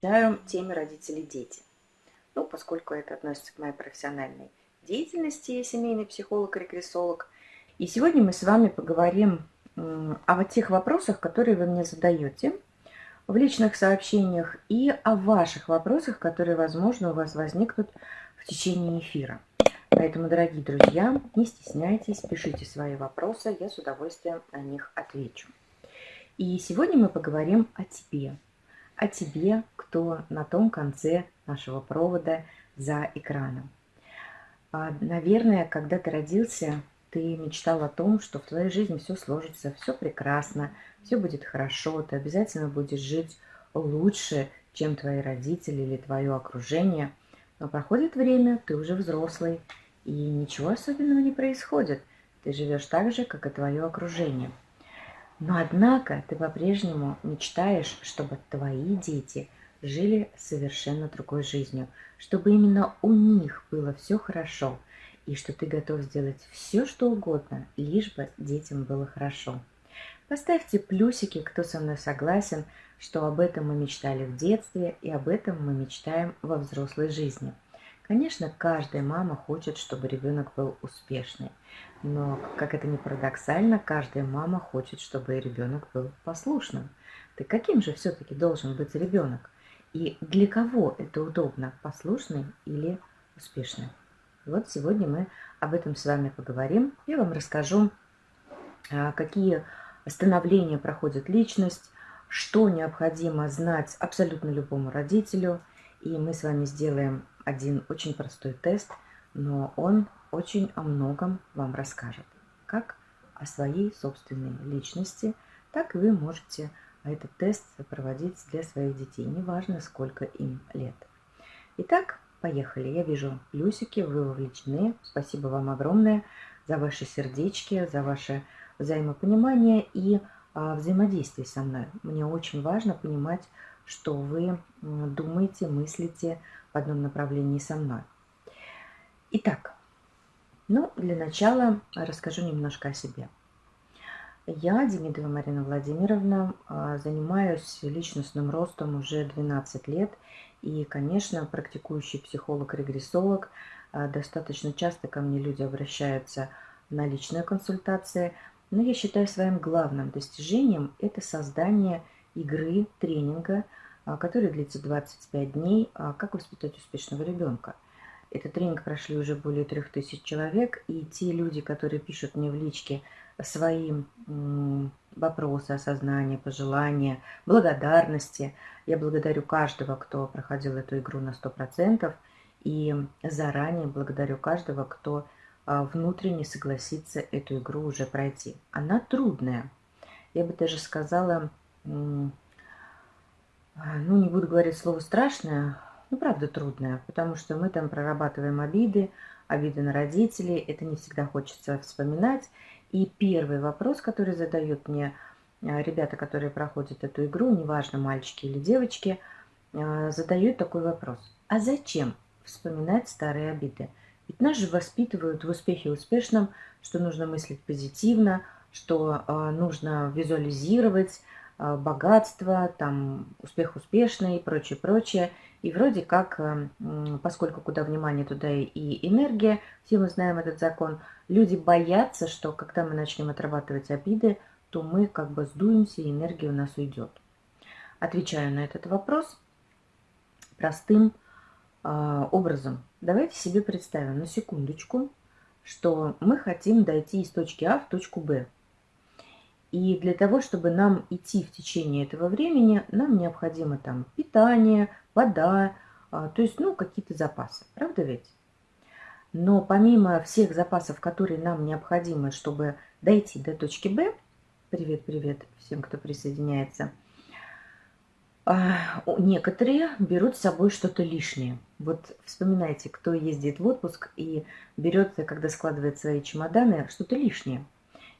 посвящаю теме родители-дети. Ну, поскольку это относится к моей профессиональной деятельности, я семейный психолог и регрессолог. И сегодня мы с вами поговорим о тех вопросах, которые вы мне задаете в личных сообщениях и о ваших вопросах, которые, возможно, у вас возникнут в течение эфира. Поэтому, дорогие друзья, не стесняйтесь, пишите свои вопросы, я с удовольствием на них отвечу. И сегодня мы поговорим о тебе, о тебе, кто на том конце нашего провода за экраном. А, наверное, когда ты родился, ты мечтал о том, что в твоей жизни все сложится, все прекрасно, все будет хорошо, ты обязательно будешь жить лучше, чем твои родители или твое окружение. Но проходит время, ты уже взрослый, и ничего особенного не происходит. Ты живешь так же, как и твое окружение – но однако ты по-прежнему мечтаешь, чтобы твои дети жили совершенно другой жизнью, чтобы именно у них было все хорошо, и что ты готов сделать все, что угодно, лишь бы детям было хорошо. Поставьте плюсики, кто со мной согласен, что об этом мы мечтали в детстве и об этом мы мечтаем во взрослой жизни. Конечно, каждая мама хочет, чтобы ребенок был успешный. Но, как это ни парадоксально, каждая мама хочет, чтобы ребенок был послушным. Так каким же все-таки должен быть ребенок? И для кого это удобно, послушный или успешный? Вот сегодня мы об этом с вами поговорим. Я вам расскажу, а, какие становления проходит личность, что необходимо знать абсолютно любому родителю. И мы с вами сделаем один очень простой тест, но он очень о многом вам расскажет. Как о своей собственной личности, так и вы можете этот тест проводить для своих детей, неважно сколько им лет. Итак, поехали. Я вижу плюсики, вы вовлечены. Спасибо вам огромное за ваши сердечки, за ваше взаимопонимание и а, взаимодействие со мной. Мне очень важно понимать, что вы думаете, мыслите в одном направлении со мной. Итак, ну, для начала расскажу немножко о себе. Я, Демидова Марина Владимировна, а, занимаюсь личностным ростом уже 12 лет. И, конечно, практикующий психолог-регрессолог. А, достаточно часто ко мне люди обращаются на личные консультации. Но я считаю своим главным достижением это создание игры, тренинга, который длится 25 дней, как воспитать успешного ребенка – этот тренинг прошли уже более трех тысяч человек, и те люди, которые пишут мне в личке свои вопросы, осознания, пожелания, благодарности, я благодарю каждого, кто проходил эту игру на 100%, и заранее благодарю каждого, кто а, внутренне согласится эту игру уже пройти. Она трудная. Я бы даже сказала, ну не буду говорить слово страшное, ну, правда, трудная, потому что мы там прорабатываем обиды, обиды на родителей, это не всегда хочется вспоминать. И первый вопрос, который задают мне а, ребята, которые проходят эту игру, неважно, мальчики или девочки, а, задают такой вопрос. А зачем вспоминать старые обиды? Ведь нас же воспитывают в успехе успешном, что нужно мыслить позитивно, что а, нужно визуализировать богатство, там, успех успешный и прочее, прочее. И вроде как, эм, поскольку куда внимание, туда и энергия, все мы знаем этот закон, люди боятся, что когда мы начнем отрабатывать обиды, то мы как бы сдуемся, и энергия у нас уйдет. Отвечаю на этот вопрос простым э, образом. Давайте себе представим на секундочку, что мы хотим дойти из точки А в точку Б. И для того, чтобы нам идти в течение этого времени, нам необходимо там питание, вода, а, то есть, ну, какие-то запасы. Правда ведь? Но помимо всех запасов, которые нам необходимы, чтобы дойти до точки Б, привет-привет всем, кто присоединяется, а, некоторые берут с собой что-то лишнее. Вот вспоминайте, кто ездит в отпуск и берет, когда складывает свои чемоданы, что-то лишнее –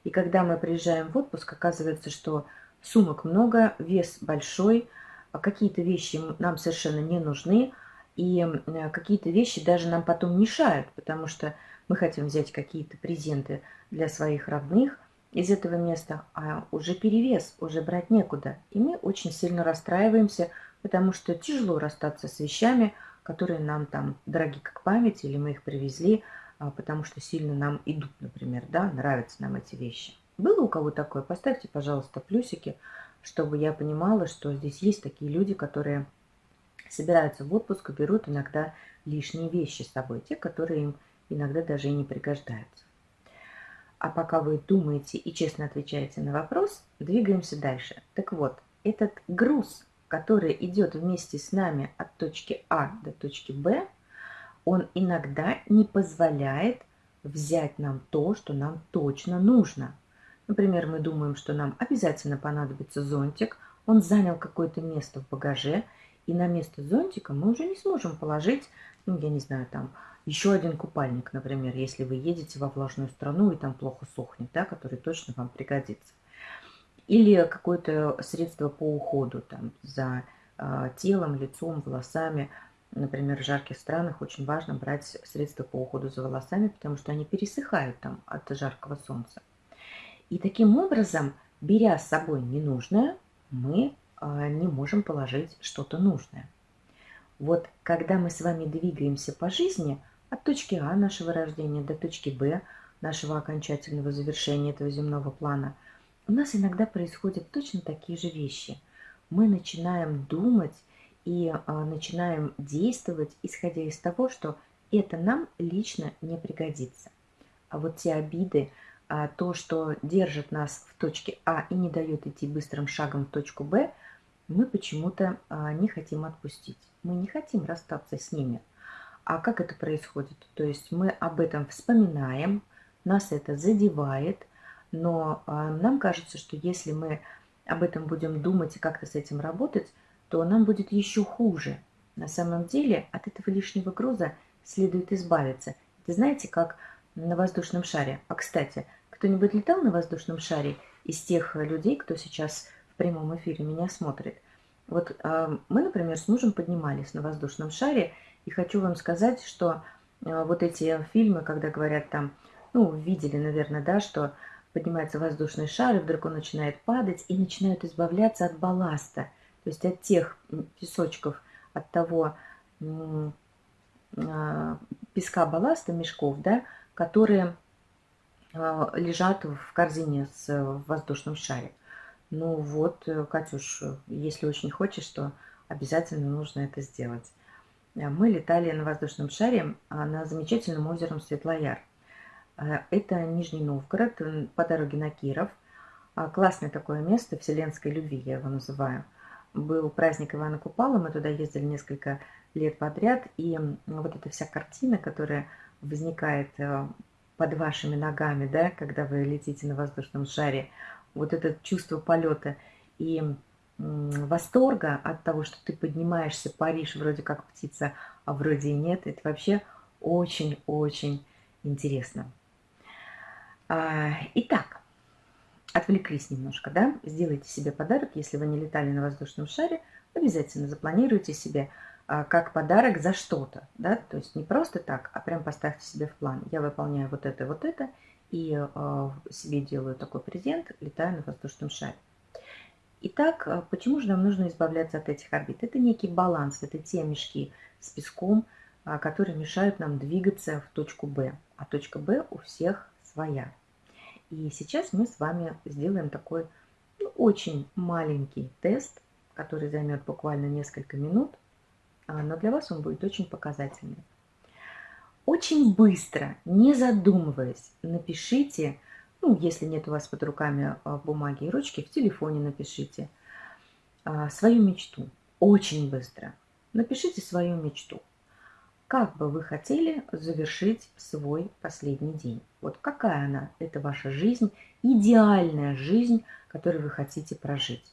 и когда мы приезжаем в отпуск, оказывается, что сумок много, вес большой, а какие-то вещи нам совершенно не нужны, и какие-то вещи даже нам потом мешают, потому что мы хотим взять какие-то презенты для своих родных из этого места, а уже перевес, уже брать некуда. И мы очень сильно расстраиваемся, потому что тяжело расстаться с вещами, которые нам там дороги как память, или мы их привезли, потому что сильно нам идут, например, да, нравятся нам эти вещи. Было у кого такое? Поставьте, пожалуйста, плюсики, чтобы я понимала, что здесь есть такие люди, которые собираются в отпуск и берут иногда лишние вещи с собой, те, которые им иногда даже и не пригождаются. А пока вы думаете и честно отвечаете на вопрос, двигаемся дальше. Так вот, этот груз, который идет вместе с нами от точки А до точки Б, он иногда не позволяет взять нам то, что нам точно нужно. Например, мы думаем, что нам обязательно понадобится зонтик, он занял какое-то место в багаже, и на место зонтика мы уже не сможем положить, ну, я не знаю, там, еще один купальник, например, если вы едете во влажную страну и там плохо сохнет, да, который точно вам пригодится. Или какое-то средство по уходу там, за э, телом, лицом, волосами. Например, в жарких странах очень важно брать средства по уходу за волосами, потому что они пересыхают там от жаркого солнца. И таким образом, беря с собой ненужное, мы э, не можем положить что-то нужное. Вот когда мы с вами двигаемся по жизни – от точки А нашего рождения до точки Б нашего окончательного завершения этого земного плана, у нас иногда происходят точно такие же вещи. Мы начинаем думать и а, начинаем действовать, исходя из того, что это нам лично не пригодится. А вот те обиды, а, то, что держит нас в точке А и не дает идти быстрым шагом в точку Б, мы почему-то а, не хотим отпустить. Мы не хотим расстаться с ними. А как это происходит? То есть мы об этом вспоминаем, нас это задевает, но нам кажется, что если мы об этом будем думать и как-то с этим работать, то нам будет еще хуже. На самом деле от этого лишнего груза следует избавиться. Это знаете, как на воздушном шаре. А кстати, кто-нибудь летал на воздушном шаре из тех людей, кто сейчас в прямом эфире меня смотрит? Вот э, мы, например, с мужем поднимались на воздушном шаре, и хочу вам сказать, что э, вот эти фильмы, когда говорят там, ну, видели, наверное, да, что поднимается воздушный шар, и вдруг он начинает падать, и начинают избавляться от балласта, то есть от тех песочков, от того а, песка балласта, мешков, да, которые а, лежат в корзине с воздушным шаре. Ну вот, э, Катюш, если очень хочешь, то обязательно нужно это сделать. Э, мы летали на воздушном шаре а, на замечательном озером Светлояр. Э, это Нижний Новгород, по дороге на Киров. Классное такое место, вселенской любви я его называю. Был праздник Ивана Купала, мы туда ездили несколько лет подряд, и вот эта вся картина, которая возникает э, под вашими ногами, да, когда вы летите на воздушном шаре, вот это чувство полета и восторга от того, что ты поднимаешься, паришь вроде как птица, а вроде и нет. Это вообще очень-очень интересно. А, итак, отвлеклись немножко, да? Сделайте себе подарок, если вы не летали на воздушном шаре, обязательно запланируйте себе а, как подарок за что-то, да? То есть не просто так, а прям поставьте себе в план. Я выполняю вот это, вот это, и а, себе делаю такой презент, летаю на воздушном шаре. Итак, э, почему же нам нужно избавляться от этих обид? Это некий баланс, это те мешки с песком, а, которые мешают нам двигаться в точку Б. А точка Б у всех своя. И сейчас мы с вами сделаем такой ну, очень маленький тест, который займет буквально несколько минут, а, но для вас он будет очень показательный. Очень быстро, не задумываясь, напишите ну, если нет у вас под руками а, бумаги и ручки, в телефоне напишите а, свою мечту. Очень быстро. Напишите свою мечту. Как бы вы хотели завершить свой последний день? Вот какая она? Это ваша жизнь, идеальная жизнь, которую вы хотите прожить.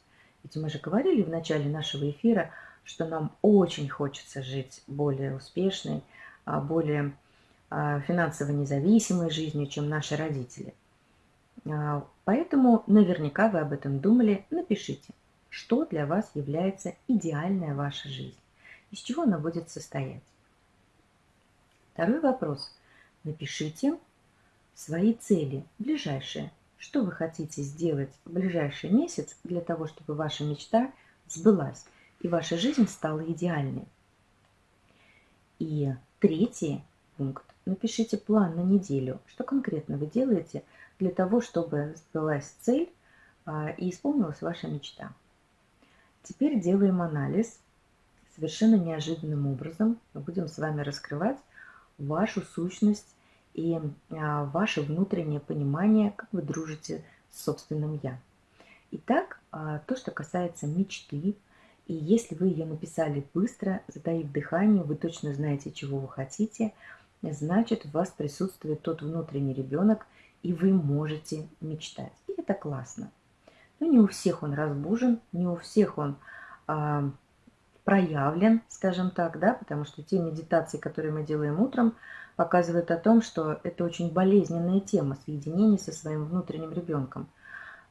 Ведь мы же говорили в начале нашего эфира, что нам очень хочется жить более успешной, а, более финансово независимой жизнью, чем наши родители – а, поэтому наверняка вы об этом думали. Напишите, что для вас является идеальная ваша жизнь, из чего она будет состоять. Второй вопрос. Напишите свои цели ближайшие. Что вы хотите сделать в ближайший месяц для того, чтобы ваша мечта сбылась? и ваша жизнь стала идеальной. И третий пункт. Напишите план на неделю. Что конкретно вы делаете для того, чтобы сбылась цель а, и исполнилась ваша мечта. Теперь делаем анализ. Совершенно неожиданным образом мы будем с вами раскрывать вашу сущность и а, ваше внутреннее понимание, как вы дружите с собственным «я». Итак, а, то, что касается мечты, и если вы ее написали быстро, затаив дыхание, вы точно знаете, чего вы хотите, значит, в вас присутствует тот внутренний ребенок, и вы можете мечтать. И это классно. Но не у всех он разбужен, не у всех он а, проявлен, скажем так, да, потому что те медитации, которые мы делаем утром, показывают о том, что это очень болезненная тема соединения со своим внутренним ребенком.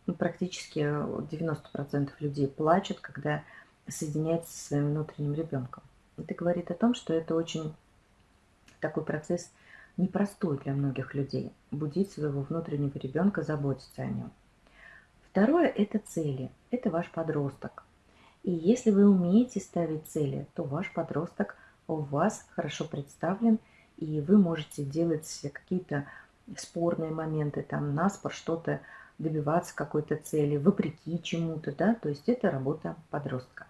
Ну, практически 90% людей плачут, когда соединяется со своим внутренним ребенком. Это говорит о том, что это очень такой процесс непростой для многих людей. Будить своего внутреннего ребенка, заботиться о нем. Второе – это цели. Это ваш подросток. И если вы умеете ставить цели, то ваш подросток у вас хорошо представлен, и вы можете делать какие-то спорные моменты, там, наспор что-то, добиваться какой-то цели, вопреки чему-то, да, то есть это работа подростка.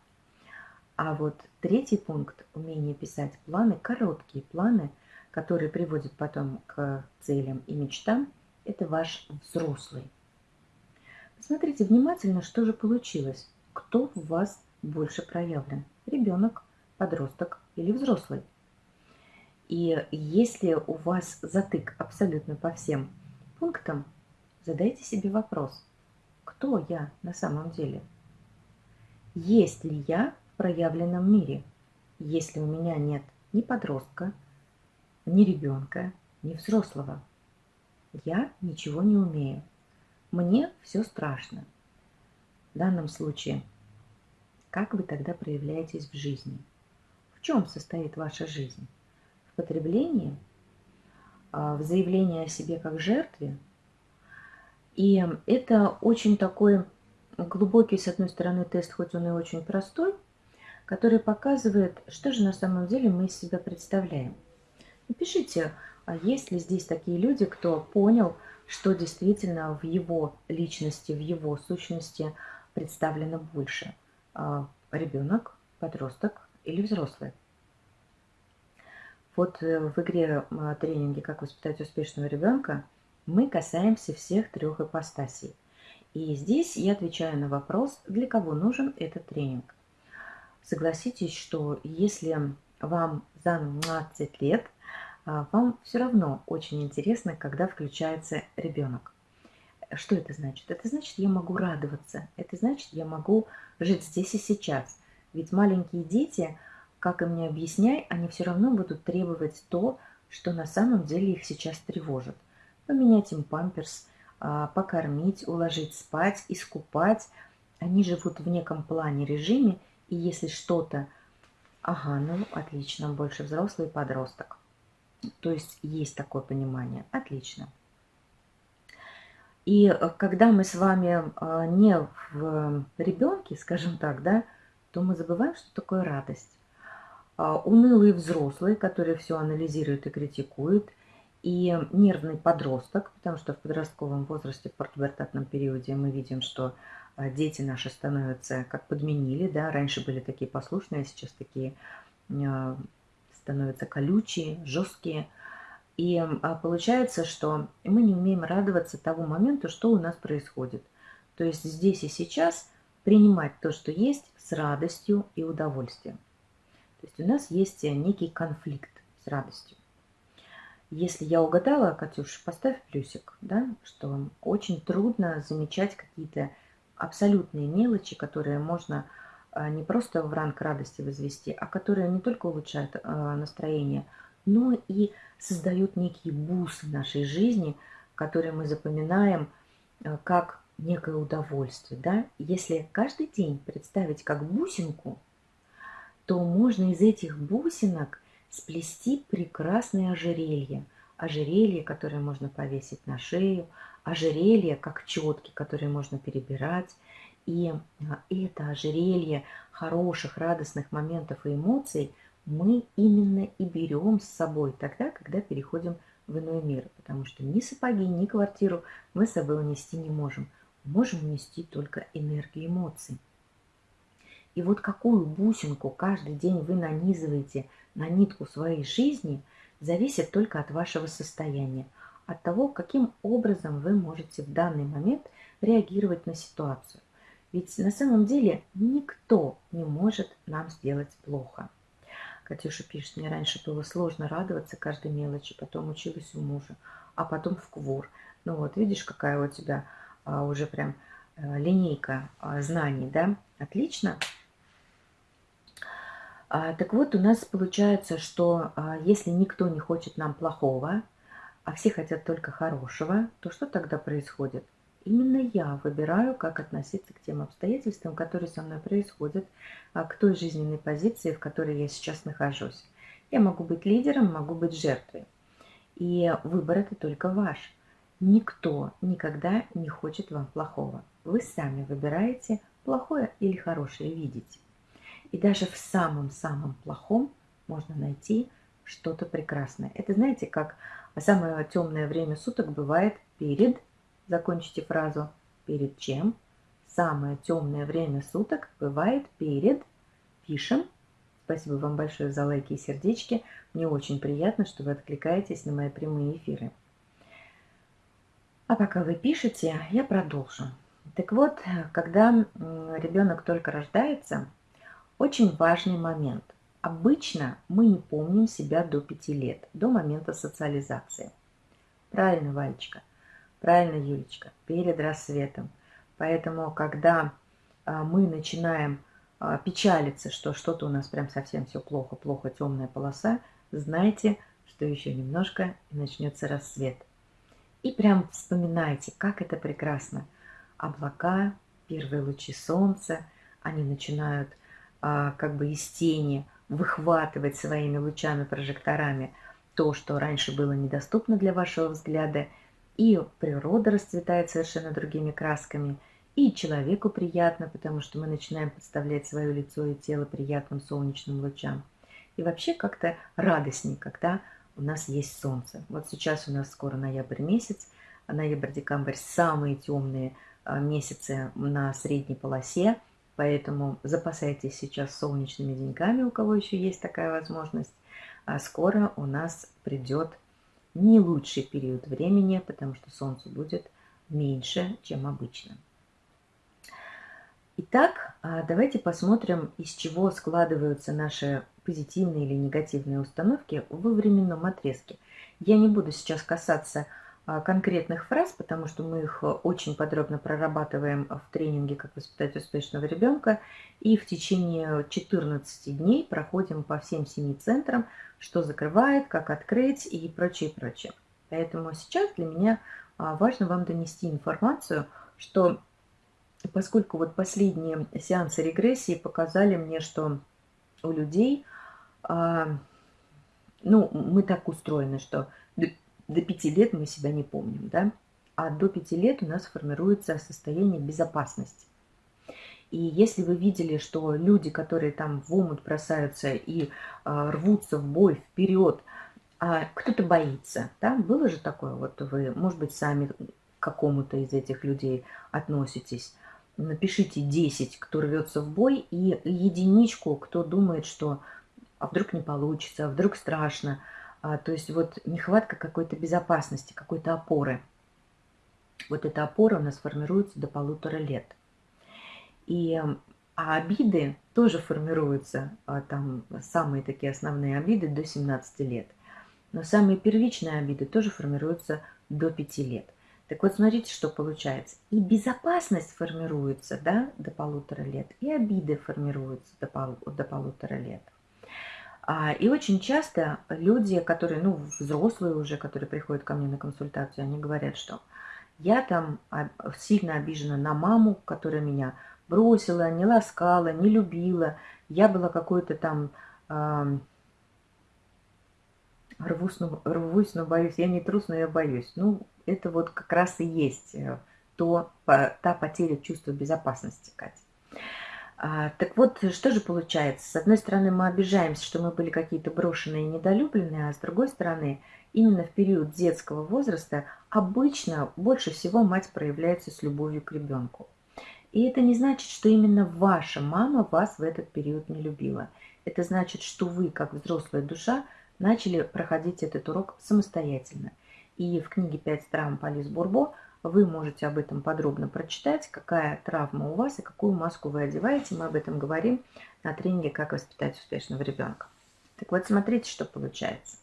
А вот третий пункт – умение писать планы, короткие планы, которые приводят потом к целям и мечтам, это ваш взрослый. Посмотрите внимательно, что же получилось. Кто в вас больше проявлен? Ребенок, подросток или взрослый? И если у вас затык абсолютно по всем пунктам, задайте себе вопрос, кто я на самом деле? Есть ли я проявленном мире, если у меня нет ни подростка, ни ребенка, ни взрослого. Я ничего не умею. Мне все страшно. В данном случае, как вы тогда проявляетесь в жизни? В чем состоит ваша жизнь? В потреблении? А, в заявлении о себе как жертве? И это очень такой глубокий, с одной стороны, тест, хоть он и очень простой – который показывает, что же на самом деле мы из себя представляем. Напишите, а есть ли здесь такие люди, кто понял, что действительно в его личности, в его сущности представлено больше. А, ребенок, подросток или взрослый. Вот э, в игре тренинге «Как воспитать успешного ребенка» мы касаемся всех трех ипостасей. И здесь я отвечаю на вопрос, для кого нужен этот тренинг. Согласитесь, что если вам за 12 лет, а, вам все равно очень интересно, когда включается ребенок. Что это значит? Это значит, я могу радоваться. Это значит, я могу жить здесь и сейчас. Ведь маленькие дети, как им не объясняй, они все равно будут требовать то, что на самом деле их сейчас тревожит. Поменять им памперс, а, покормить, уложить спать, искупать. Они живут в неком плане режиме, и если что-то... Ага, ну отлично, больше взрослый подросток. То есть есть такое понимание. Отлично. И э, когда мы с вами э, не в ребенке, скажем так, да, то мы забываем, что такое радость. А, унылый взрослый, который все анализирует и критикует, и нервный подросток, потому что в подростковом возрасте, в портубертатном периоде мы видим, что а, дети наши становятся как подменили, да, раньше были такие послушные, сейчас такие а, становятся колючие, жесткие. И а, получается, что мы не умеем радоваться тому моменту, что у нас происходит. То есть здесь и сейчас принимать то, что есть, с радостью и удовольствием. То есть у нас есть некий конфликт с радостью. Если я угадала, Катюш, поставь плюсик, да, что очень трудно замечать какие-то абсолютные мелочи, которые можно а, не просто в ранг радости возвести, а которые не только улучшают а, настроение, но и создают некие бусы нашей жизни, которые мы запоминаем а, как некое удовольствие. Да? Если каждый день представить как бусинку, то можно из этих бусинок сплести прекрасное ожерелье. Ожерелье, которое можно повесить на шею, ожерелье, как четки, которые можно перебирать. И а, это ожерелье хороших, радостных моментов и эмоций мы именно и берем с собой тогда, когда переходим в иной мир. Потому что ни сапоги, ни квартиру мы с собой унести не можем. Можем унести только энергию эмоций. И вот какую бусинку каждый день вы нанизываете на нитку своей жизни, зависит только от вашего состояния, от того, каким образом вы можете в данный момент реагировать на ситуацию. Ведь на самом деле никто не может нам сделать плохо. Катюша пишет, мне раньше было сложно радоваться каждой мелочи, потом училась у мужа, а потом в КВУР. Ну вот, видишь, какая у тебя а, уже прям а, линейка а, знаний, да? Отлично. А, так вот, у нас получается, что а, если никто не хочет нам плохого, а все хотят только хорошего, то что тогда происходит? Именно я выбираю, как относиться к тем обстоятельствам, которые со мной происходят, а, к той жизненной позиции, в которой я сейчас нахожусь. Я могу быть лидером, могу быть жертвой. И выбор это только ваш. Никто никогда не хочет вам плохого. Вы сами выбираете, плохое или хорошее видеть. И даже в самом-самом плохом можно найти что-то прекрасное. Это знаете, как самое темное время суток бывает перед, закончите фразу, перед чем? Самое темное время суток бывает перед, пишем. Спасибо вам большое за лайки и сердечки. Мне очень приятно, что вы откликаетесь на мои прямые эфиры. А пока вы пишете, я продолжу. Так вот, когда ребенок только рождается, очень важный момент. Обычно мы не помним себя до 5 лет, до момента социализации. Правильно, Валечка. Правильно, Юлечка. Перед рассветом. Поэтому, когда а, мы начинаем а, печалиться, что что-то у нас прям совсем все плохо, плохо, темная полоса, знайте, что еще немножко и начнется рассвет. И прям вспоминайте, как это прекрасно. Облака, первые лучи солнца, они начинают а, как бы из тени выхватывать своими лучами, прожекторами то, что раньше было недоступно для вашего взгляда, и природа расцветает совершенно другими красками, и человеку приятно, потому что мы начинаем подставлять свое лицо и тело приятным солнечным лучам. И вообще как-то радостнее, когда у нас есть солнце. Вот сейчас у нас скоро ноябрь месяц, а ноябрь-декабрь самые темные а, месяцы на средней полосе, Поэтому запасайтесь сейчас солнечными деньками, у кого еще есть такая возможность. А скоро у нас придет не лучший период времени, потому что солнце будет меньше, чем обычно. Итак, а давайте посмотрим, из чего складываются наши позитивные или негативные установки во временном отрезке. Я не буду сейчас касаться а, конкретных фраз, потому что мы их очень подробно прорабатываем в тренинге «Как воспитать успешного ребенка» и в течение 14 дней проходим по всем семи центрам, что закрывает, как открыть и прочее, прочее. Поэтому сейчас для меня а, важно вам донести информацию, что поскольку вот последние сеансы регрессии показали мне, что у людей, а, ну, мы так устроены, что до 5 лет мы себя не помним, да? А до 5 лет у нас формируется состояние безопасности. И если вы видели, что люди, которые там в омут бросаются и а, рвутся в бой вперед, а кто-то боится, да, было же такое, вот вы, может быть, сами к какому-то из этих людей относитесь, напишите 10, кто рвется в бой, и единичку, кто думает, что а вдруг не получится, а вдруг страшно, а, то есть вот нехватка какой-то безопасности, какой-то опоры. Вот эта опора у нас формируется до полутора лет. И а обиды тоже формируются, а, там самые такие основные обиды до 17 лет. Но самые первичные обиды тоже формируются до 5 лет. Так вот, смотрите, что получается. И безопасность формируется да, до полутора лет, и обиды формируются до, пол, до полутора лет. А, и очень часто люди, которые, ну, взрослые уже, которые приходят ко мне на консультацию, они говорят, что я там сильно обижена на маму, которая меня бросила, не ласкала, не любила. Я была какой-то там... Э, рвусь но, рвусь, но боюсь. Я не трус, но я боюсь. Ну, это вот как раз и есть э, то, та потеря чувства безопасности, Катя. А, так вот, что же получается? С одной стороны, мы обижаемся, что мы были какие-то брошенные и недолюбленные, а с другой стороны, именно в период детского возраста обычно больше всего мать проявляется с любовью к ребенку. И это не значит, что именно ваша мама вас в этот период не любила. Это значит, что вы, как взрослая душа, начали проходить этот урок самостоятельно. И в книге «Пять травм Полис Бурбо» вы можете об этом подробно прочитать, какая травма у вас и какую маску вы одеваете. Мы об этом говорим на тренинге «Как воспитать успешного ребенка». Так вот, смотрите, что получается.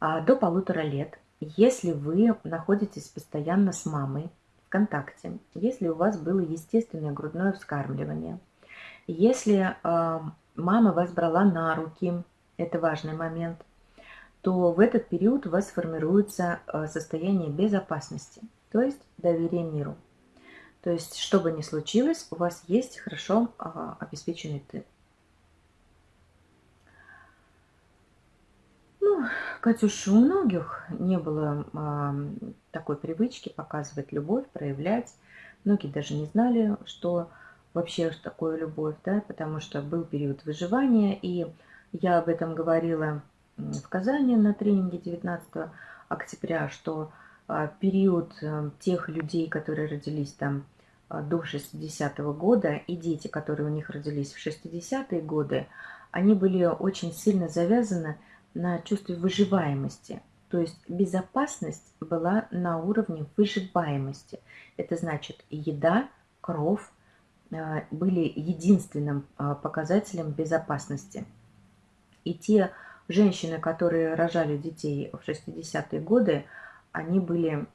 А, до полутора лет, если вы находитесь постоянно с мамой в контакте, если у вас было естественное грудное вскармливание, если а, мама вас брала на руки, это важный момент, то в этот период у вас формируется а, состояние безопасности, то есть доверие миру. То есть, что бы ни случилось, у вас есть хорошо обеспеченный тыл. Катюш, у многих не было а, такой привычки показывать любовь, проявлять. Многие даже не знали, что вообще такое любовь, да, потому что был период выживания, и я об этом говорила в Казани на тренинге 19 октября, что а, период а, тех людей, которые родились там а, до 60-го года, и дети, которые у них родились в 60-е годы, они были очень сильно завязаны на чувстве выживаемости. То есть безопасность была на уровне выживаемости. Это значит еда, кровь э, были единственным э, показателем безопасности. И те женщины, которые рожали детей в 60-е годы, они были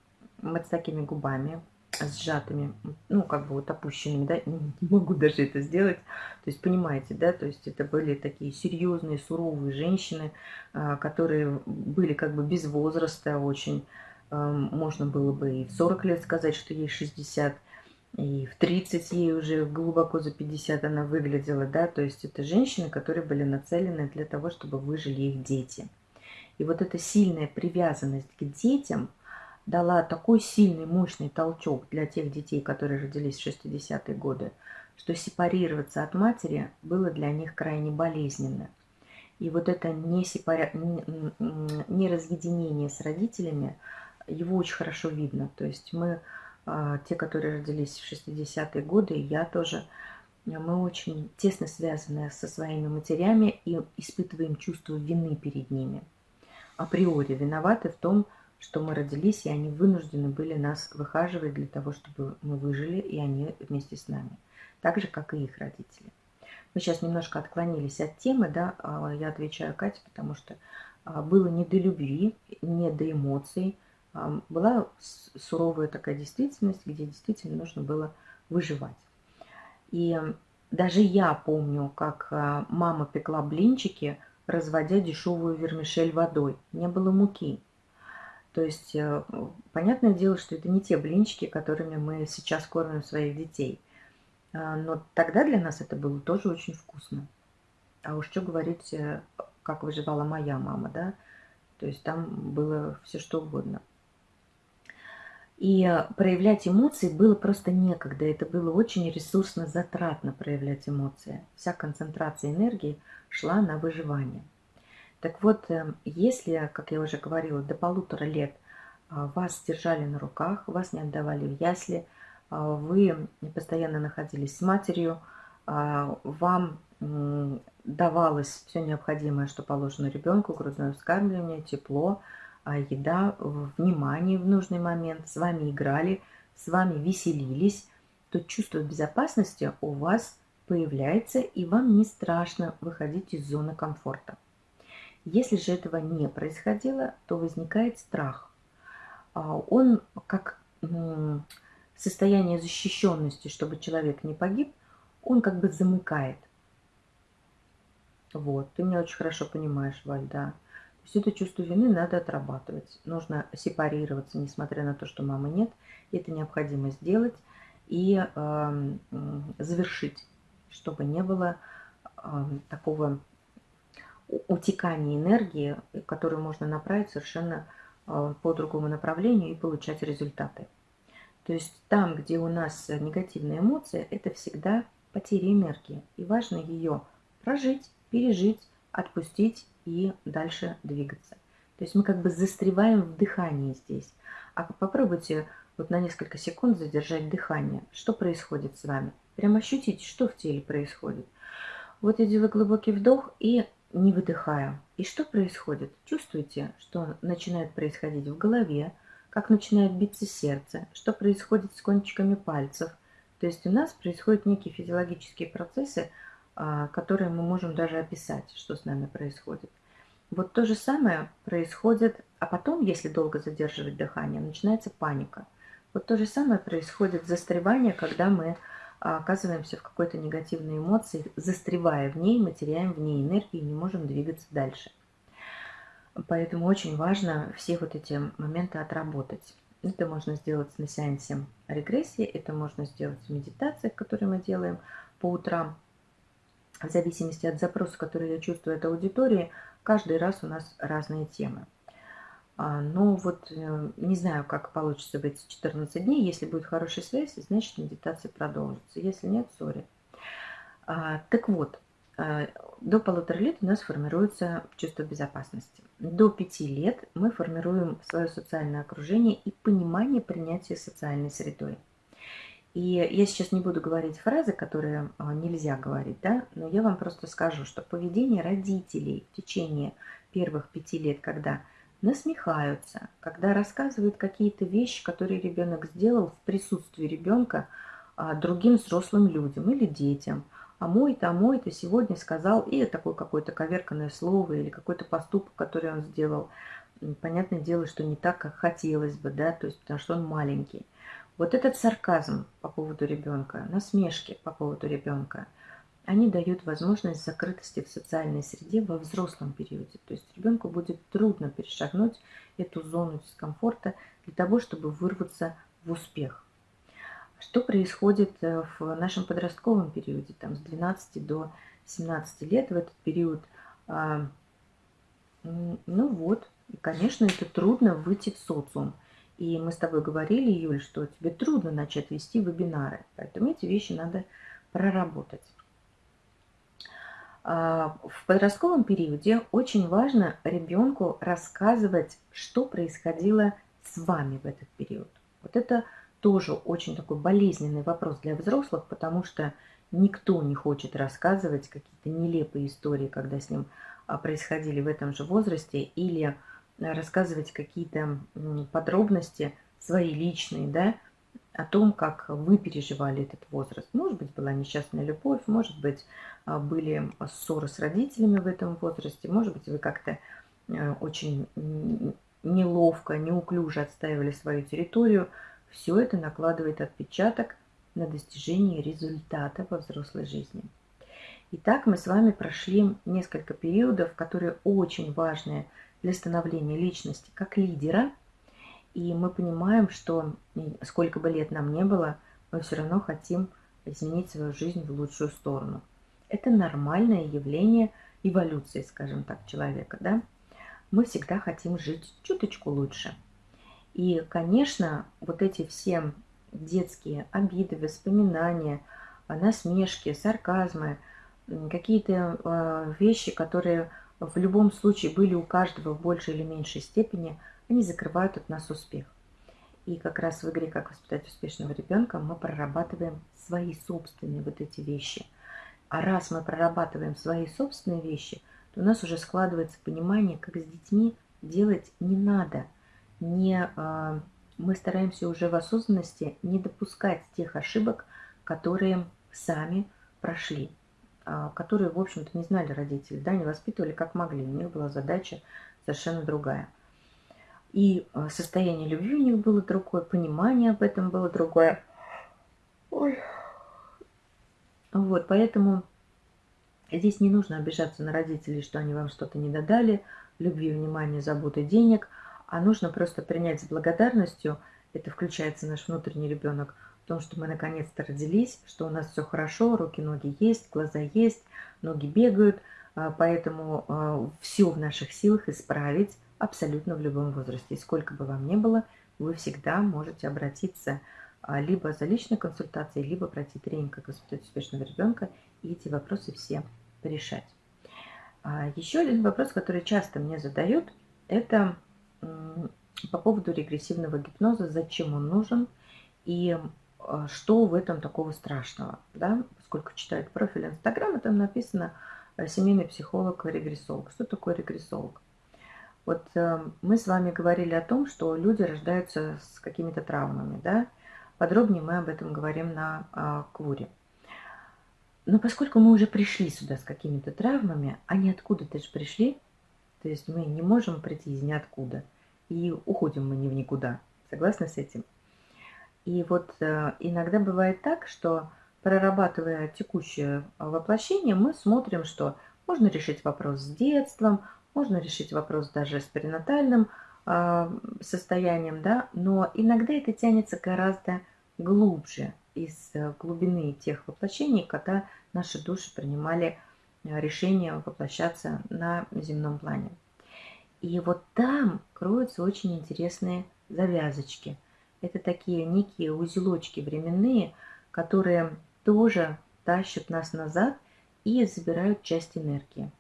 вот с такими губами, сжатыми, ну, как бы вот опущенными, да, не могу даже это сделать. То есть, понимаете, да, то есть это были такие серьезные, суровые женщины, а, которые были как бы без возраста очень. Можно было бы и в 40 лет сказать, что ей 60, и в 30 ей уже глубоко за 50 она выглядела, да, то есть это женщины, которые были нацелены для того, чтобы выжили их дети. И вот эта сильная привязанность к детям – дала такой сильный, мощный толчок для тех детей, которые родились в 60-е годы, что сепарироваться от матери было для них крайне болезненно. И вот это не, сепара... не разъединение с родителями, его очень хорошо видно. То есть мы, а, те, которые родились в 60-е годы, я тоже, мы очень тесно связаны со своими матерями и испытываем чувство вины перед ними. Априори виноваты в том, что что мы родились, и они вынуждены были нас выхаживать для того, чтобы мы выжили, и они вместе с нами. Так же, как и их родители. Мы сейчас немножко отклонились от темы, да, а, я отвечаю Кате, потому что а, было не до любви, не до эмоций, а, была суровая такая действительность, где действительно нужно было выживать. И даже я помню, как мама пекла блинчики, разводя дешевую вермишель водой. Не было муки. То есть, э, понятное дело, что это не те блинчики, которыми мы сейчас кормим своих детей. А, но тогда для нас это было тоже очень вкусно. А уж что говорить, э, как выживала моя мама, да? То есть там было все что угодно. И э, проявлять эмоции было просто некогда. Это было очень ресурсно затратно проявлять эмоции. Вся концентрация энергии шла на выживание. Так вот, эм, если, как я уже говорила, до полутора лет а, вас держали на руках, вас не отдавали в ясли, а, вы постоянно находились с матерью, а, вам давалось все необходимое, что положено ребенку, грудное вскармливание, тепло, еда, внимание в нужный момент, с вами играли, с вами веселились, то чувство безопасности у вас появляется, и вам не страшно выходить из зоны комфорта. Если же этого не происходило, то возникает страх. А, он как состояние защищенности, чтобы человек не погиб, он как бы замыкает. Вот, ты меня очень хорошо понимаешь, Валь, да. То есть это чувство вины надо отрабатывать. Нужно сепарироваться, несмотря на то, что мамы нет. Это необходимо сделать и э, завершить, чтобы не было э, такого утекание энергии, которую можно направить совершенно а, по другому направлению и получать результаты. То есть там, где у нас негативные эмоции, это всегда потеря энергии. И важно ее прожить, пережить, отпустить и дальше двигаться. То есть мы как бы застреваем в дыхании здесь. А попробуйте вот на несколько секунд задержать дыхание. Что происходит с вами? Прям ощутите, что в теле происходит. Вот я делаю глубокий вдох и не выдыхаю. И что происходит? Чувствуете, что начинает происходить в голове, как начинает биться сердце, что происходит с кончиками пальцев. То есть у нас происходят некие физиологические процессы, а, которые мы можем даже описать, что с нами происходит. Вот то же самое происходит, а потом, если долго задерживать дыхание, начинается паника. Вот то же самое происходит застревание, когда мы оказываемся в какой-то негативной эмоции, застревая в ней, мы теряем в ней энергию и не можем двигаться дальше. Поэтому очень важно все вот эти моменты отработать. Это можно сделать на сеансе регрессии, это можно сделать в медитациях, которые мы делаем по утрам. В зависимости от запроса, который я чувствую от аудитории, Каждый раз у нас разные темы. А, ну вот, э, не знаю, как получится в эти 14 дней. Если будет хорошая связь, значит медитация продолжится. Если нет, сори. А, так вот, а, до полутора лет у нас формируется чувство безопасности. До пяти лет мы формируем свое социальное окружение и понимание принятия социальной средой. И я сейчас не буду говорить фразы, которые а, нельзя говорить, да, но я вам просто скажу, что поведение родителей в течение первых пяти лет, когда насмехаются, когда рассказывают какие-то вещи, которые ребенок сделал в присутствии ребенка а, другим взрослым людям или детям, а мой-то, а мой-то сегодня сказал, и такое какое-то коверканное слово или какой-то поступок, который он сделал, понятное дело, что не так, как хотелось бы, да, то есть потому что он маленький. Вот этот сарказм по поводу ребенка, насмешки по поводу ребенка, они дают возможность закрытости в социальной среде во взрослом периоде. То есть ребенку будет трудно перешагнуть эту зону дискомфорта для того, чтобы вырваться в успех. Что происходит э, в нашем подростковом периоде, там с 12 до 17 лет, в этот период, а, ну вот, конечно, это трудно выйти в социум. И мы с тобой говорили, Юль, что тебе трудно начать вести вебинары. Поэтому эти вещи надо проработать. А, в подростковом периоде очень важно ребенку рассказывать, что происходило с вами в этот период. Вот это тоже очень такой болезненный вопрос для взрослых, потому что никто не хочет рассказывать какие-то нелепые истории, когда с ним а, происходили в этом же возрасте, или рассказывать какие-то подробности свои личные, да, о том, как вы переживали этот возраст. Может быть, была несчастная любовь, может быть, а, были ссоры с родителями в этом возрасте, может быть, вы как-то э, очень неловко, неуклюже отстаивали свою территорию. Все это накладывает отпечаток на достижение результата во взрослой жизни. Итак, мы с вами прошли несколько периодов, которые очень важные для становления личности как лидера. И мы понимаем, что сколько бы лет нам не было, мы все равно хотим изменить свою жизнь в лучшую сторону. Это нормальное явление эволюции, скажем так, человека. Да? Мы всегда хотим жить чуточку лучше. И, конечно, вот эти все детские обиды, воспоминания, насмешки, сарказмы, какие-то э, вещи, которые в любом случае были у каждого в большей или меньшей степени, они закрывают от нас успех. И как раз в игре «Как воспитать успешного ребенка» мы прорабатываем свои собственные вот эти вещи. А раз мы прорабатываем свои собственные вещи, то у нас уже складывается понимание, как с детьми делать не надо. Не, э, мы стараемся уже в осознанности не допускать тех ошибок, которые сами прошли. А, которые, в общем-то, не знали родители, да, не воспитывали как могли. У них была задача совершенно другая. И а, состояние любви у них было другое, понимание об этом было другое. Ой. Вот, поэтому здесь не нужно обижаться на родителей, что они вам что-то не додали, любви, внимания, заботы, денег, а нужно просто принять с благодарностью, это включается наш внутренний ребенок, в том, что мы наконец-то родились, что у нас все хорошо, руки, ноги есть, глаза есть, ноги бегают, а, поэтому а, все в наших силах исправить абсолютно в любом возрасте. Сколько бы вам ни было, вы всегда можете обратиться либо за личной консультацией, либо пройти тренинг «Как воспитать успешного ребенка» и эти вопросы все порешать. Еще один вопрос, который часто мне задают, это по поводу регрессивного гипноза, зачем он нужен и что в этом такого страшного. Да? Поскольку читают профиль Инстаграма, там написано «семейный психолог-регрессолог». Что такое регрессолог? Вот э, мы с вами говорили о том, что люди рождаются с какими-то травмами, да? Подробнее мы об этом говорим на э, Квуре. Но поскольку мы уже пришли сюда с какими-то травмами, они откуда-то же пришли, то есть мы не можем прийти из ниоткуда, и уходим мы не в никуда. Согласны с этим? И вот э, иногда бывает так, что прорабатывая текущее воплощение, мы смотрим, что можно решить вопрос с детством, можно решить вопрос даже с перинатальным э, состоянием, да, но иногда это тянется гораздо глубже из э, глубины тех воплощений, когда наши души принимали э, решение воплощаться на земном плане. И вот там кроются очень интересные завязочки. Это такие некие узелочки временные, которые тоже тащат нас назад и забирают часть энергии.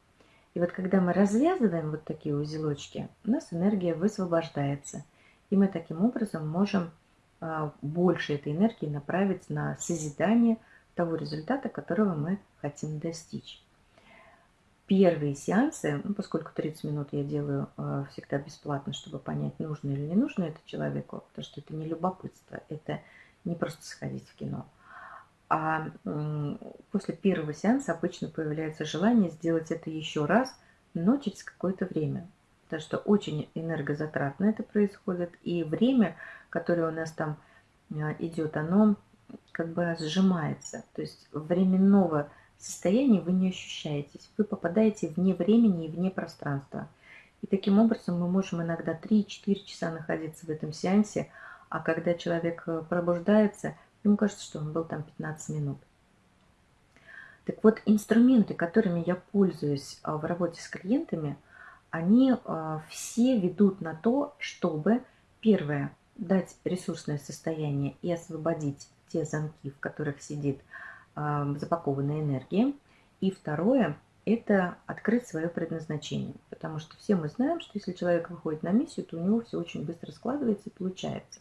И вот когда мы развязываем вот такие узелочки, у нас энергия высвобождается. И мы таким образом можем а, больше этой энергии направить на созидание того результата, которого мы хотим достичь. Первые сеансы, ну, поскольку 30 минут я делаю э, всегда бесплатно, чтобы понять, нужно или не нужно это человеку, потому что это не любопытство, это не просто сходить в кино – а после первого сеанса обычно появляется желание сделать это еще раз, но через какое-то время. Потому что очень энергозатратно это происходит. И время, которое у нас там а, идет, оно как бы сжимается. То есть временного состояния вы не ощущаетесь. Вы попадаете вне времени и вне пространства. И таким образом мы можем иногда 3-4 часа находиться в этом сеансе, а когда человек э, пробуждается – Ему кажется, что он был там 15 минут. Так вот, инструменты, которыми я пользуюсь а, в работе с клиентами, они а, все ведут на то, чтобы, первое, дать ресурсное состояние и освободить те замки, в которых сидит а, запакованная энергия. И второе – это открыть свое предназначение. Потому что все мы знаем, что если человек выходит на миссию, то у него все очень быстро складывается и получается.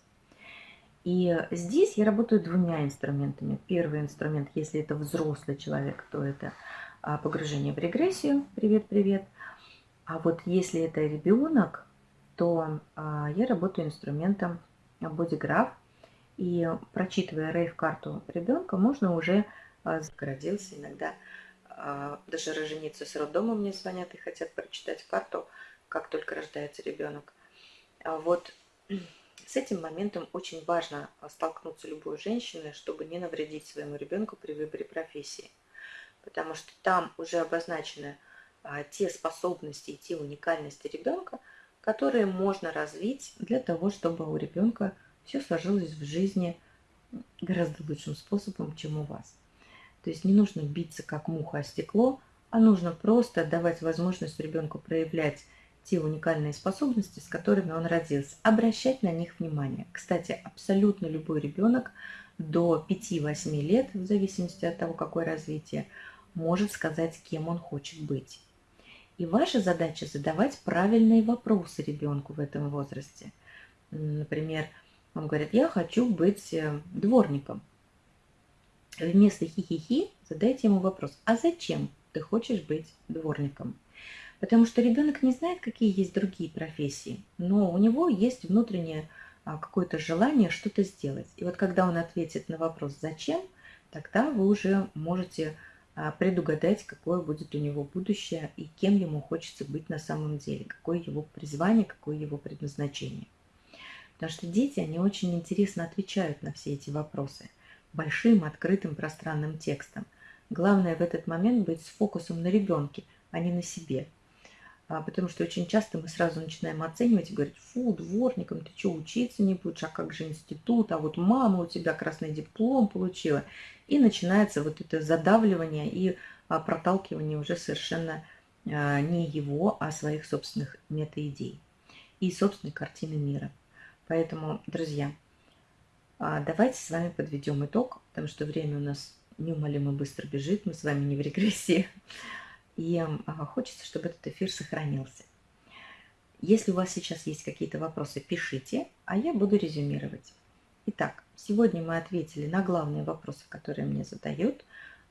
И здесь я работаю двумя инструментами. Первый инструмент, если это взрослый человек, то это а, погружение в регрессию. Привет-привет. А вот если это ребенок, то а, я работаю инструментом бодиграф. И прочитывая рейв-карту ребенка, можно уже а, родился иногда. Даже роженицы с роддома мне звонят и хотят прочитать карту, как только рождается ребенок. Вот с этим моментом очень важно а, столкнуться любой женщине, чтобы не навредить своему ребенку при выборе профессии. Потому что там уже обозначены а, те способности и те уникальности ребенка, которые можно развить для того, чтобы у ребенка все сложилось в жизни гораздо лучшим способом, чем у вас. То есть не нужно биться как муха о стекло, а нужно просто давать возможность ребенку проявлять те уникальные способности, с которыми он родился, обращать на них внимание. Кстати, абсолютно любой ребенок до 5-8 лет, в зависимости от того, какое развитие, может сказать, кем он хочет быть. И ваша задача задавать правильные вопросы ребенку в этом возрасте. Например, он говорит, я хочу быть э, дворником. Вместо хи-хи-хи задайте ему вопрос, а зачем ты хочешь быть дворником? Потому что ребенок не знает, какие есть другие профессии, но у него есть внутреннее а, какое-то желание что-то сделать. И вот когда он ответит на вопрос «зачем?», тогда вы уже можете а, предугадать, какое будет у него будущее и кем ему хочется быть на самом деле, какое его призвание, какое его предназначение. Потому что дети, они очень интересно отвечают на все эти вопросы большим, открытым, пространным текстом. Главное в этот момент быть с фокусом на ребенке, а не на себе – потому что очень часто мы сразу начинаем оценивать и говорить, фу, дворником, ты что, учиться не будешь, а как же институт, а вот мама у тебя красный диплом получила. И начинается вот это задавливание и а, проталкивание уже совершенно а, не его, а своих собственных метаидей и собственной картины мира. Поэтому, друзья, А, давайте с вами подведем итог, потому что время у нас неумолимо быстро бежит, мы с вами не в регрессии. И а, хочется, чтобы этот эфир сохранился. Если у вас сейчас есть какие-то вопросы, пишите, а я буду резюмировать. Итак, сегодня мы ответили на главные вопросы, которые мне задают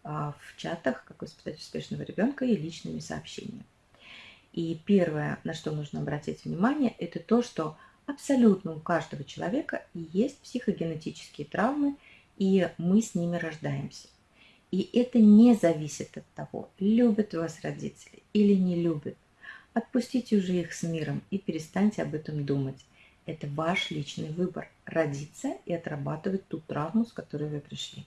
а, в чатах «Как воспитать успешного ребенка» и личными сообщениями. И первое, на что нужно обратить внимание, это то, что абсолютно у каждого человека есть психогенетические травмы, и мы с ними рождаемся. И это не зависит от того, любят вас родители или не любят. Отпустите уже их с миром и перестаньте об этом думать. Это ваш личный выбор – родиться и отрабатывать ту травму, с которой вы пришли.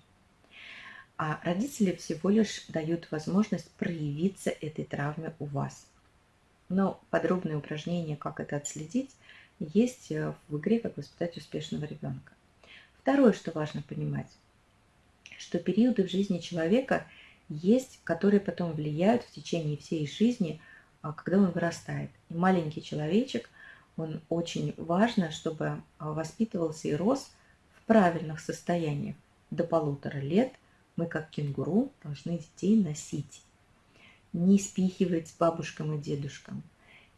А родители всего лишь дают возможность проявиться этой травме у вас. Но подробные упражнения, как это отследить, есть э, в игре «Как воспитать успешного ребенка». Второе, что важно понимать, что периоды в жизни человека есть, которые потом влияют в течение всей жизни, а, когда он вырастает. И маленький человечек, он очень важно, чтобы а, воспитывался и рос в правильных состояниях. До полутора лет мы, как кенгуру, должны детей носить. Не спихивать бабушкам и дедушкам,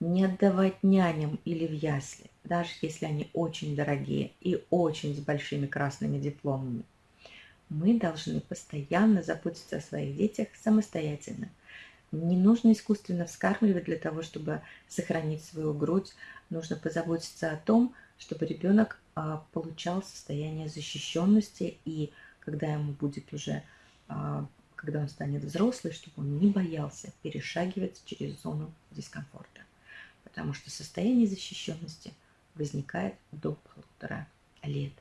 не отдавать няням или в ясли, даже если они очень дорогие и очень с большими красными дипломами. Мы должны постоянно заботиться о своих детях самостоятельно. Не нужно искусственно вскармливать для того, чтобы сохранить свою грудь. Нужно позаботиться о том, чтобы ребенок а, получал состояние защищенности и когда ему будет уже, а, когда он станет взрослый, чтобы он не боялся перешагивать через зону дискомфорта потому что состояние защищенности возникает до полутора лет.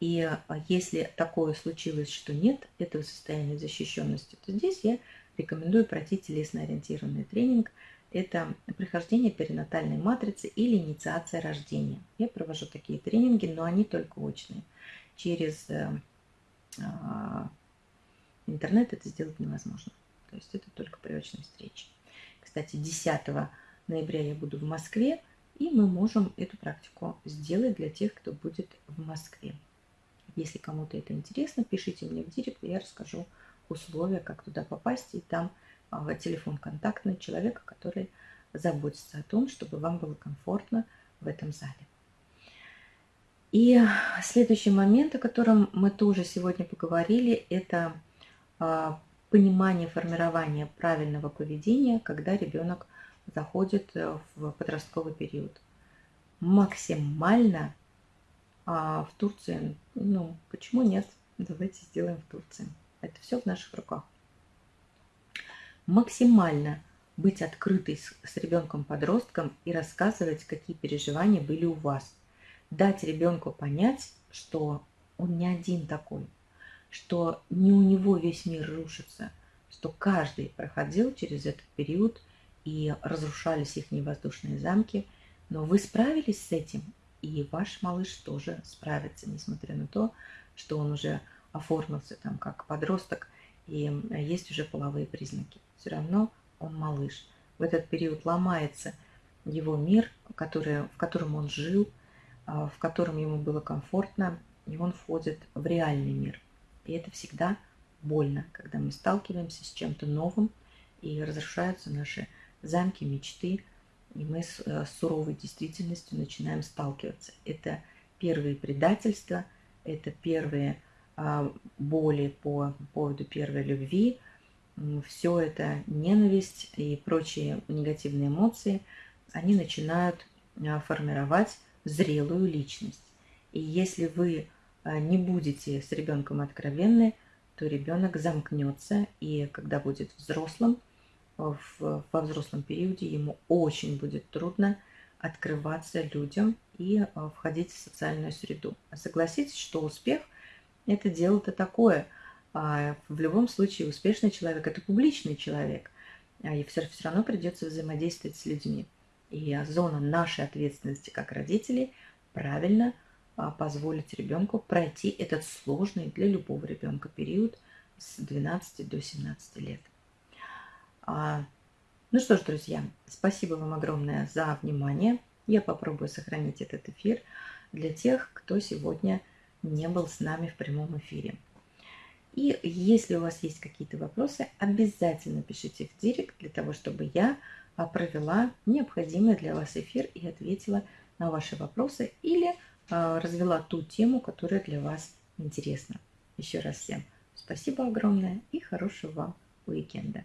И а, если такое случилось, что нет этого состояния защищенности, то здесь я рекомендую пройти телесно-ориентированный тренинг. Это прохождение перинатальной матрицы или инициация рождения. Я провожу такие тренинги, но они только очные. Через э, э, интернет это сделать невозможно. То есть это только при очной встрече. Кстати, 10 ноября я буду в Москве, и мы можем эту практику сделать для тех, кто будет в Москве. Если кому-то это интересно, пишите мне в директ, я расскажу условия, как туда попасть, и там а, телефон контактный человека, который заботится о том, чтобы вам было комфортно в этом зале. И следующий момент, о котором мы тоже сегодня поговорили, это а, понимание формирования правильного поведения, когда ребенок заходит э, в подростковый период. Максимально а в Турции, ну, почему нет? Давайте сделаем в Турции. Это все в наших руках. Максимально быть открытой с, с ребенком-подростком и рассказывать, какие переживания были у вас. Дать ребенку понять, что он не один такой, что не у него весь мир рушится, что каждый проходил через этот период – и разрушались их воздушные замки. Но вы справились с этим, и ваш малыш тоже справится, несмотря на то, что он уже оформился там как подросток, и есть уже половые признаки. Все равно он малыш. В этот период ломается его мир, который, в котором он жил, а, в котором ему было комфортно, и он входит в реальный мир. И это всегда больно, когда мы сталкиваемся с чем-то новым, и разрушаются наши замки мечты, и мы с, э, с суровой действительностью начинаем сталкиваться. Это первые предательства, это первые а, боли по поводу первой любви, все это ненависть и прочие негативные эмоции, они начинают а, формировать зрелую личность. И если вы а, не будете с ребенком откровенны, то ребенок замкнется, и когда будет взрослым, в, во взрослом периоде ему очень будет трудно открываться людям и а, входить в социальную среду. Согласитесь, что успех – это дело-то такое. А, в любом случае успешный человек – это публичный человек, а, и все, все равно придется взаимодействовать с людьми. И зона нашей ответственности как родителей правильно позволить ребенку пройти этот сложный для любого ребенка период с 12 до 17 лет. А, ну что ж, друзья, спасибо вам огромное за внимание. Я попробую сохранить этот эфир для тех, кто сегодня не был с нами в прямом эфире. И если у вас есть какие-то вопросы, обязательно пишите в директ для того, чтобы я а, провела необходимый для вас эфир и ответила на ваши вопросы или а, развела ту тему, которая для вас интересна. Еще раз всем спасибо огромное и хорошего вам уикенда.